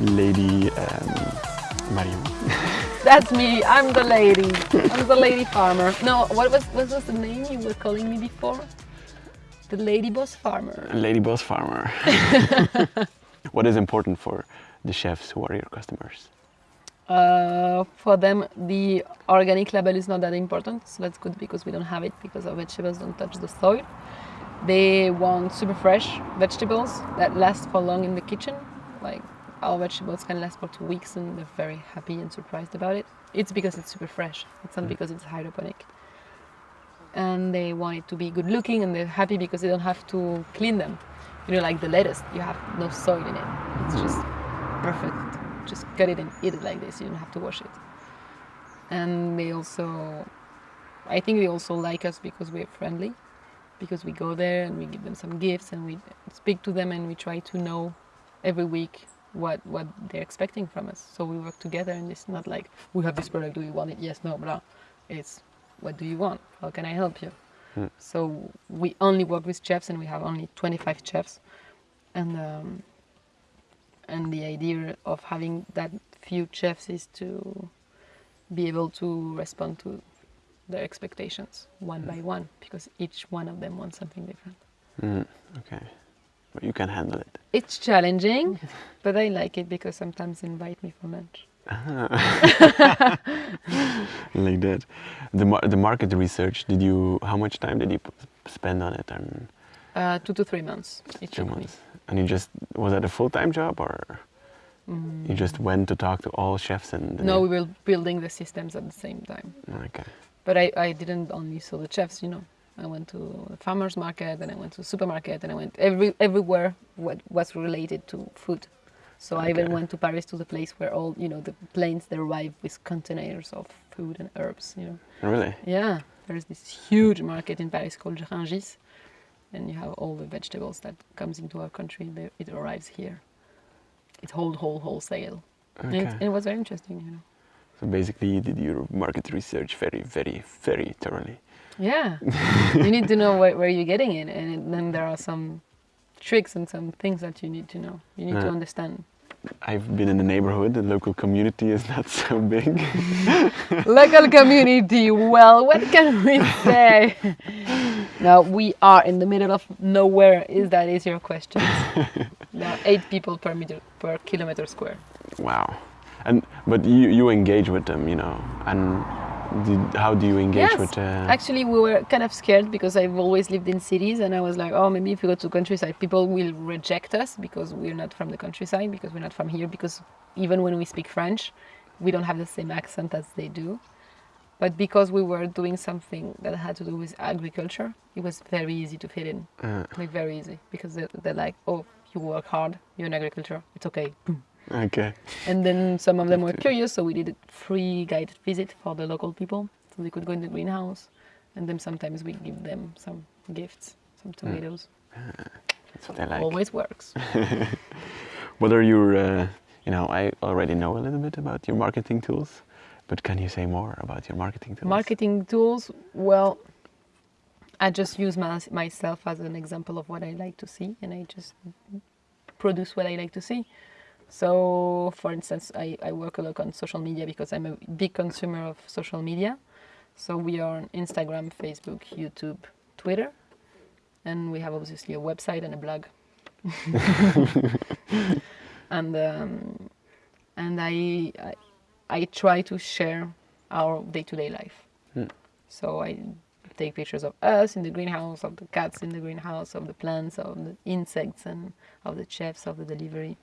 Lady um, Marion. That's me. I'm the lady. I'm the lady farmer. No, what was what was the name you were calling me before? The lady boss farmer. Lady Boss Farmer. what is important for the chefs who are your customers? Uh, for them, the organic label is not that important, so that's good because we don't have it because our vegetables don't touch the soil. They want super fresh vegetables that last for long in the kitchen. Like our vegetables can last for two weeks and they're very happy and surprised about it. It's because it's super fresh, it's not mm. because it's hydroponic. And they want it to be good looking and they're happy because they don't have to clean them. You know, like the lettuce, you have no soil in it. It's just perfect. Just cut it and eat it like this, you don't have to wash it. And they also, I think they also like us because we're friendly because we go there and we give them some gifts and we speak to them and we try to know every week what what they're expecting from us. So we work together and it's not like we have this product, do you want it? Yes, no, blah. It's what do you want? How can I help you? So we only work with chefs and we have only 25 chefs. And um, and the idea of having that few chefs is to be able to respond to their expectations one by one because each one of them wants something different. Mm, okay, but you can handle it. It's challenging, but I like it because sometimes they invite me for lunch. like that. The mar- the market research. Did you? How much time did you p- spend on it? And Uh, two to three months. It two took me. months. And you just was that a full time job or you just went to talk to all chefs and? Mm. No, we were building the systems at the same time. Okay. But I, I didn't only saw the chefs, you know. I went to the farmers market and I went to supermarket and I went every everywhere what was related to food. So I even went to Paris to the place where all you know the planes they arrive with containers of food and herbs, you know. Really? Yeah, there's this huge market in Paris called Rungis, and you have all the vegetables that comes into our country. They, it arrives here. It's whole whole wholesale. And it, Okay. and it was very interesting, you know. So basically, you did your market research very, very, very thoroughly. Yeah, you need to know where, where you're getting it, and it- then there are some tricks and some things that you need to know. You need to uh, understand. I've been in the neighborhood. The local community is not so big. Local community. Well, what can we say? now we are in the middle of nowhere. Is that is your question? there are eight people per meter per kilometer square. wow. And but you you engage with them, you know. And did, how do you engage yes, with? Uh, actually, we were kind of scared because I've always lived in cities, and I was like, oh, maybe if we go to countryside, people will reject us because we're not from the countryside, because we're not from here, because even when we speak French, we don't have the same accent as they do. But because we were doing something that had to do with agriculture, it was very easy to fit in, uh, like very easy, because they're, they're like, oh, you work hard, you're in agriculture, it's okay. Boom. Okay. And then some of them were curious, so we did a free guided visit for the local people, so they could go in the greenhouse. And then sometimes we give them some gifts, some tomatoes. That's what I like. Always works. What are your? Uh, you know, I already know a little bit about your marketing tools, but can you say more about your marketing tools? Marketing tools, well, I just use my, myself as an example of what I like to see, and I just produce what I like to see. So, for instance, I, I work a lot on social media because I'm a big consumer of social media. So, we are on Instagram, Facebook, YouTube, Twitter, and we have obviously a website and a blog. and um, and I, I I try to share our day-to-day life. So I take pictures of us in the greenhouse, of the cats in the greenhouse, of the plants, of the insects, and of the chefs, of the delivery.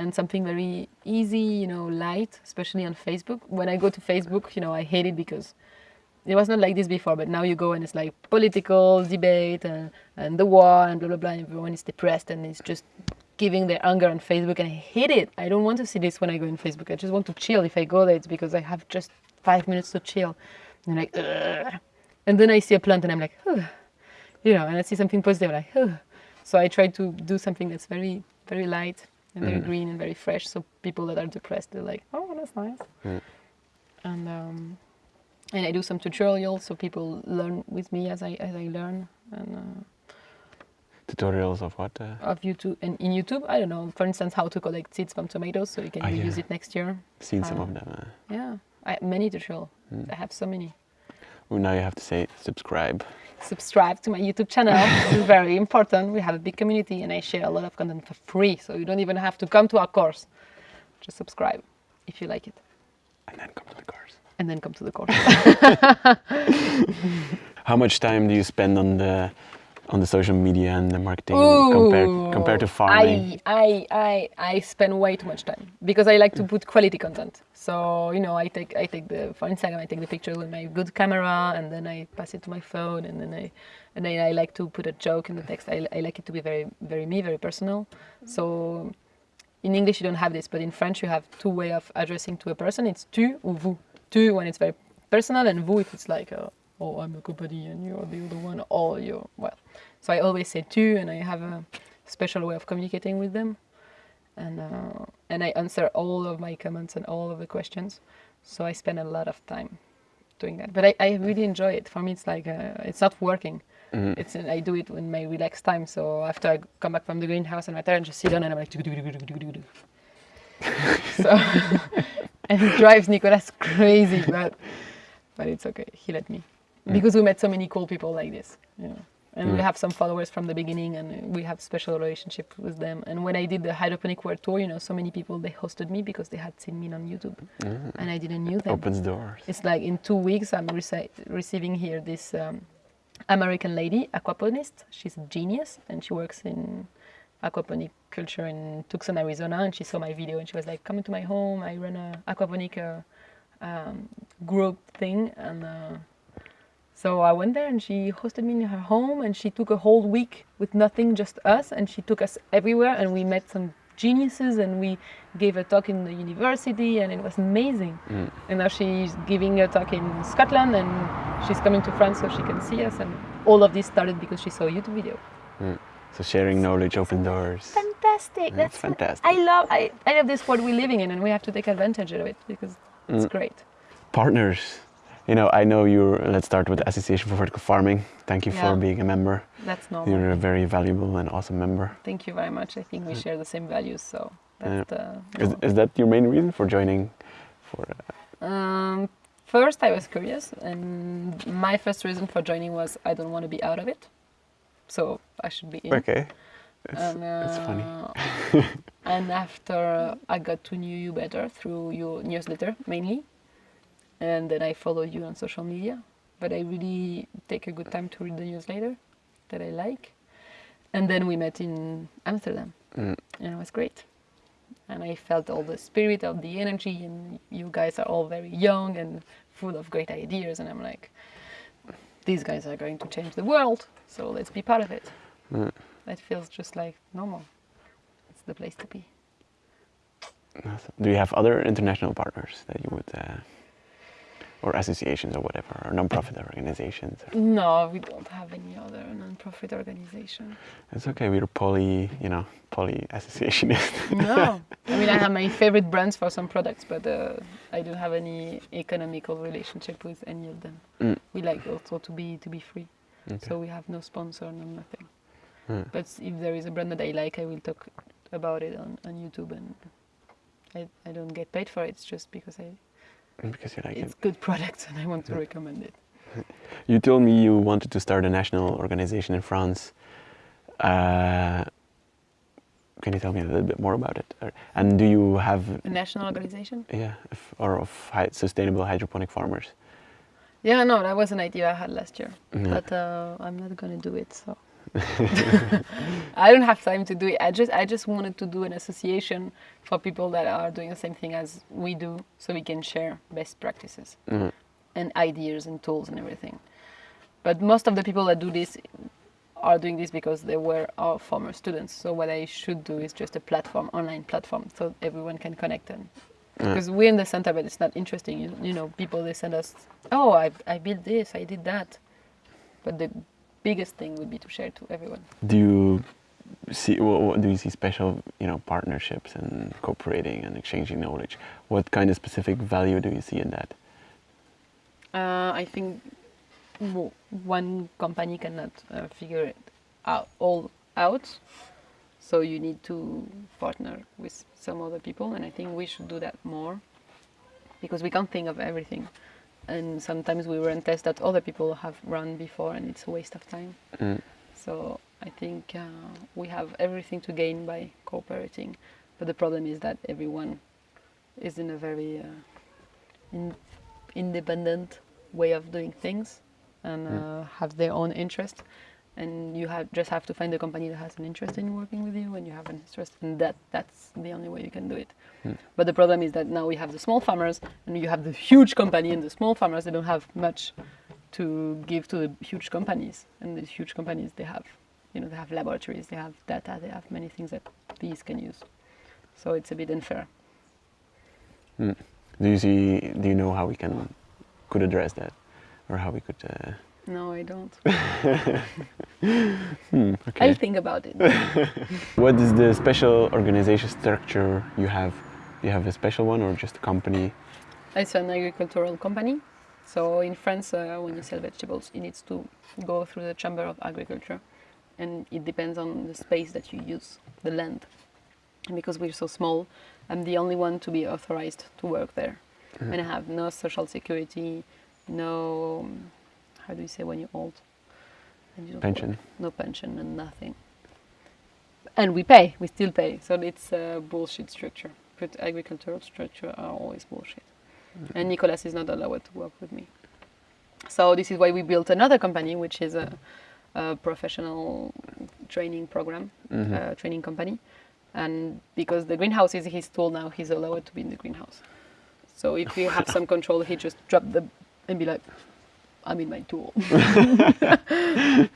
And something very easy, you know, light, especially on Facebook. When I go to Facebook, you know, I hate it because it was not like this before, but now you go and it's like political debate and, and the war and blah, blah, blah. And everyone is depressed and it's just giving their anger on Facebook. And I hate it. I don't want to see this when I go on Facebook. I just want to chill. If I go there, it's because I have just five minutes to chill. And like, Ugh. and then I see a plant and I'm like, Ugh. you know, and I see something positive, like, Ugh. so I try to do something that's very, very light and very green and very fresh. So people that are depressed, they're like, oh, that's nice. And um, and I do some tutorials so people learn with me as I as I learn. And uh, Tutorials of what? Uh, of YouTube and in YouTube. I don't know. For instance, how to collect seeds from tomatoes so you can Ah, reuse yeah. it next year. seen some Uh, of them. Uh, Yeah, I, many tutorials. Hmm. I have so many. well, now you have to say subscribe. Subscribe to my YouTube channel. it's very important. We have a big community and I share a lot of content for free, so you don't even have to come to our course. Just subscribe if you like it, And then come to the course. and then come to the course. How much time do you spend on the on the social media and the marketing compared compared to farming? I, I, I, I spend way too much time because I like to put quality content. So you know, I take I take the for Instagram, I take the picture with my good camera, and then I pass it to my phone, and then I and then I like to put a joke in the text. I, I like it to be very very me, very personal. So in English you don't have this, but in French you have two way of addressing to a person. It's tu or vous. Tu when it's very personal, and vous if it's like, uh, oh, I'm a company and you're the other one, or you're well. So I always say tu, and I have a special way of communicating with them, and uh, and I answer all of my comments and all of the questions. So I spend a lot of time doing that, but I, I really enjoy it. For me, it's like uh, it's not working. Mhm. It's I do it in my relaxed time. So after I come back from the greenhouse and my parents just sit down and I'm like, so and it drives Nicolas crazy, but but it's okay. He let me because we met so many cool people like this, you know. And we have some followers from the beginning, and we have special relationship with them. And when I did the hydroponic world tour, you know, so many people they hosted me because they had seen me on YouTube, Mm. and I didn't knew them. Opens doors. It's like in two weeks, I'm receiving here this um, American lady, aquaponist. She's a genius, and she works in aquaponic culture in Tucson, Arizona. And she saw my video, and she was like, "Come to my home. I run a aquaponic uh, um, group thing." And uh, so I went there, and she hosted me in her home, and she took a whole week with nothing, just us, and she took us everywhere, and we met some geniuses, and we gave a talk in the university, and it was amazing. Mm. And now she's giving a talk in Scotland and she's coming to France so she can see us. And all of this started because she saw a YouTube video. So sharing knowledge opens doors. Fantastic! That's fantastic. I love I, I love this world we're living in, and we have to take advantage of it because it's Mm. great. Partners. You know, I know you're. Let's start with the Association for Vertical Farming. Thank you Yeah. for being a member. That's normal. You're a very valuable and awesome member. Thank you very much. I think we share the same values, so that's the. Is, is that your main reason for joining? For uh, Um, first, I was curious, and my first reason for joining was I don't want to be out of it, so I should be in. okay, it's, and, it's funny. uh, and after I got to know you better through your newsletter mainly, and then I follow you on social media. But I really take a good time to read the newsletter that I like. And then we met in Amsterdam, Mm. and it was great. And I felt all the spirit of the energy, and you guys are all very young and full of great ideas. And I'm like, these guys are going to change the world, so let's be part of it. Mm. That feels just like normal. It's the place to be. Do you have other international partners that you would, uh, or associations or whatever, or non-profit organizations? No, we don't have any other non-profit organization. It's okay. We're poly, you know, poly associationist. No, I mean I have my favorite brands for some products, but uh, I don't have any economical relationship with any of them. Mm. We like also to be to be free, Okay. so we have no sponsor, no nothing. Mm. But if there is a brand that I like, I will talk about it on, on YouTube, and I, I don't get paid for it. It's just because I because you like it's it. good products and I want to recommend it. You told me you wanted to start a national organization in France. Uh, can you tell me a little bit more about it? And do you have, A national organization? yeah, if, or of sustainable hydroponic farmers? Yeah, no, that was an idea I had last year, Yeah. but uh, I'm not gonna do it. So I don't have time to do it. I just I just wanted to do an association for people that are doing the same thing as we do, so we can share best practices Mm. and ideas and tools and everything. But most of the people that do this are doing this because they were our former students. So what I should do is just a platform, online platform, so everyone can connect and Yeah. because we're in the center, but it's not interesting. You, you know, people they send us, oh, I I built this, I did that, but the biggest thing would be to share to everyone. Do you see, what, what, do you see special, you know, partnerships and cooperating and exchanging knowledge? What kind of specific value do you see in that? Uh, I think one company cannot uh, figure it out all out. So you need to partner with some other people, and I think we should do that more because we can't think of everything. And sometimes we run tests that other people have run before, and it's a waste of time. Mm. So I think uh, we have everything to gain by cooperating, but the problem is that everyone is in a very uh, in, independent way of doing things and uh, have their own interest. And you have just have to find a company that has an interest in working with you, and you have an interest, and that that's the only way you can do it. But the problem is that now we have the small farmers, and you have the huge company, and the small farmers they don't have much to give to the huge companies, and the huge companies they have, you know, they have laboratories, they have data, they have many things that these can use. So it's a bit unfair. Mm. Do you see? Do you know how we can could address that, or how we could? Uh, No, I don't. hmm, okay. I'll think about it. What is the special organization structure you have? You have a special one or just a company? It's an agricultural company. So in France, uh, when you sell vegetables, it needs to go through the Chamber of Agriculture, and it depends on the space that you use, the land. And because we're so small, I'm the only one to be authorized to work there, and I have no social security, no how do you say when you're old? And you don't Pension. work. No pension and nothing. And we pay, we still pay. So it's a bullshit structure. But agricultural structure are always bullshit. And Nicolas is not allowed to work with me. So this is why we built another company, which is a, a professional training program, uh, training company. And because the greenhouse is his tool now, he's allowed to be in the greenhouse. So if you have some control, he just drop the and be like, I'm in my tool.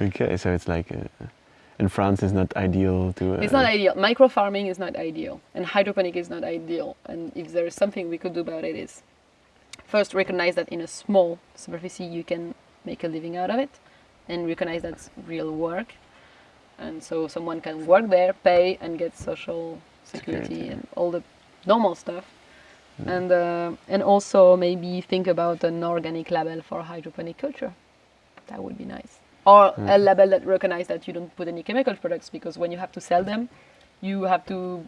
Okay, so it's like uh, in France, it's not ideal to. Uh, It's not ideal. Micro farming is not ideal, and hydroponic is not ideal. And if there is something we could do about it, is first recognize that in a small superficie you can make a living out of it, and recognize that's real work. And so someone can work there, pay, and get social security, Security. and all the normal stuff. And uh, and also maybe think about an organic label for hydroponic culture. That would be nice. Or a label that recognizes that you don't put any chemical products because when you have to sell them, you have to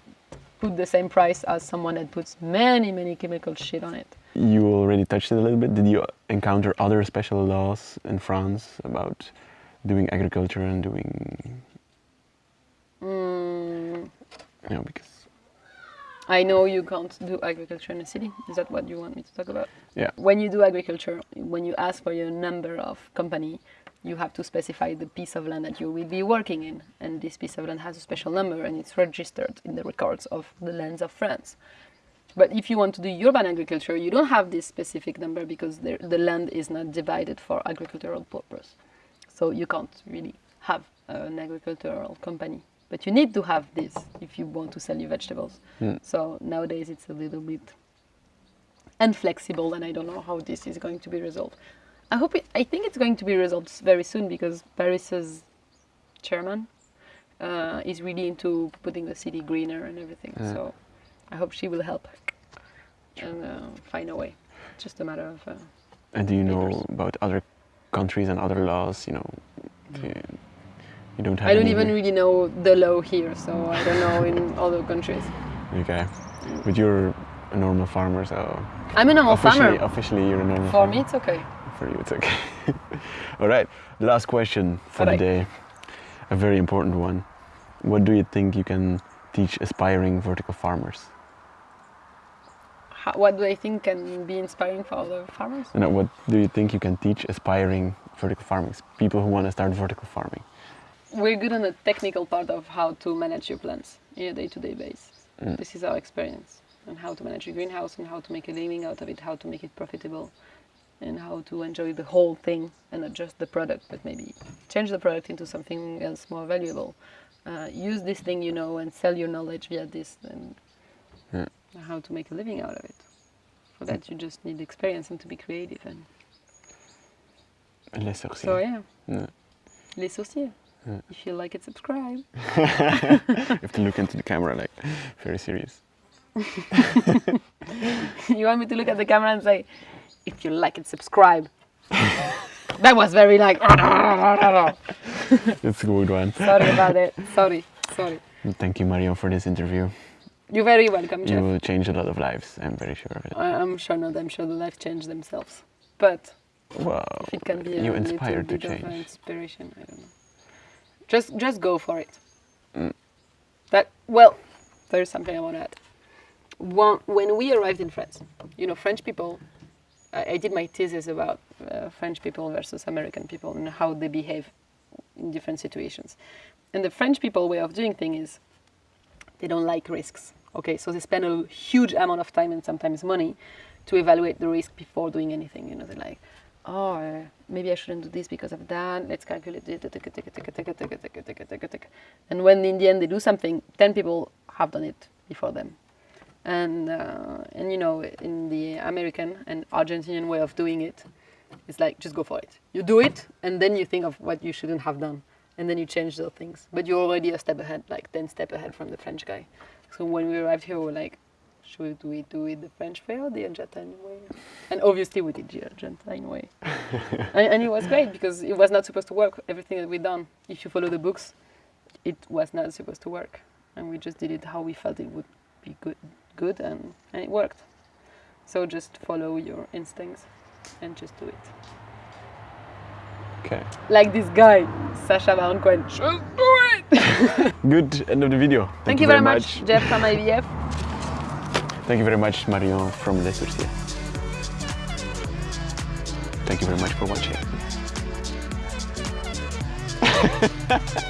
put the same price as someone that puts many many chemical shit on it. You already touched it a little bit. Did you encounter other special laws in France about doing agriculture and doing, Mm, you know, because I know you can't do agriculture in a city. Is that what you want me to talk about? yeah, When you do agriculture, when you ask for your number of company, you have to specify the piece of land that you will be working in, and this piece of land has a special number and it's registered in the records of the lands of France. But if you want to do urban agriculture, you don't have this specific number because the, the land is not divided for agricultural purpose. So you can't really have an agricultural company. But you need to have this if you want to sell your vegetables. So nowadays it's a little bit inflexible, and I don't know how this is going to be resolved. I hope it, I think it's going to be resolved very soon because Paris's chairman uh, is really into putting the city greener and everything. Yeah. So I hope she will help and uh, find a way. It's just a matter of. Uh, and do you know about other countries and other laws? You know, you, you don't have. I don't even really know the law here, so I don't know in other countries. Okay, but you're a normal farmer, so I'm a normal officially, farmer. officially you're a normal. For farmer. me, it's okay. For you, it's okay. All right. the Last question for the day. A very important one. What do you think you can teach aspiring vertical farmers? How, what do I think can be inspiring for other farmers? And uh, what do you think you can teach aspiring vertical farmers, people who want to start vertical farming? We're good on the technical part of how to manage your plants in a day-to-day basis. Mm. This is our experience and how to manage your greenhouse and how to make a living out of it, how to make it profitable, and how to enjoy the whole thing and not just the product, but maybe change the product into something else more valuable. Uh, use this thing you know and sell your knowledge via this, and how to make a living out of it. For that, you just need experience and to be creative. And Les Sourciers. so, yeah, Yeah. les sourciers. Yeah. If you like it, subscribe. you have to look into the camera like very serious. you want me to look at the camera and say, if you like it, subscribe. that was very like. it's a good one. Sorry about it. Sorry, sorry. Thank you, Marion, for this interview. You're very welcome, Jeff. You will change a lot of lives. I'm very sure of it. I- I'm sure not. I'm sure the life change themselves. But Wow. if it can be you inspired to an change. inspiration, I don't know. Just, just go for it. Mm. That well, there's something I want to add. One, when we arrived in France, you know, French people. I, I did my thesis about uh, French people versus American people and how they behave in different situations. And the French people way of doing things is they don't like risks. Okay, so they spend a huge amount of time and sometimes money to evaluate the risk before doing anything. You know, they're like, oh, maybe I shouldn't do this because of that. Let's calculate. And when in the end they do something, 10 people have done it before them. And, uh, and you know, in the American and Argentinian way of doing it, it's like just go for it. You do it, and then you think of what you shouldn't have done, and then you change those things. But you're already a step ahead, like 10 step ahead from the French guy. So when we arrived here, we were like, should we do it the French way or the Argentine way? And obviously we did the Argentine way. and, and it was great because it was not supposed to work. Everything that we done, if you follow the books, it was not supposed to work. And we just did it how we felt it would be good, good and, and it worked. So just follow your instincts and just do it. Okay. Like this guy, Sacha Baron Cohen. Just do it! Good end of the video. Thank, you very much, Jeff from IVF. Thank you very much, Marion from Les Sourciers. Thank you very much for watching.